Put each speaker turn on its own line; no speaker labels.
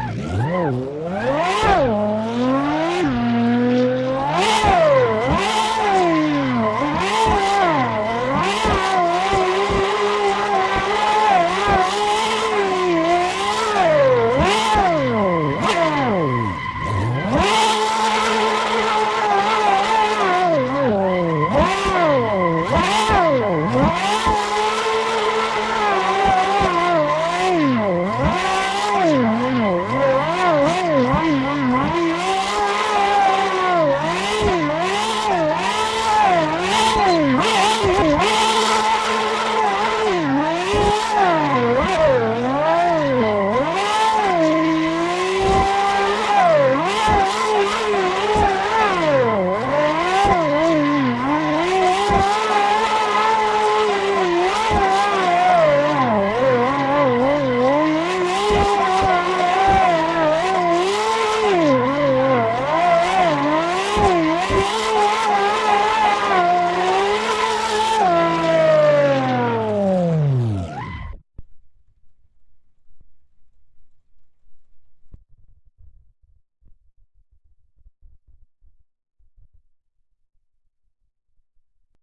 Oh, Oh,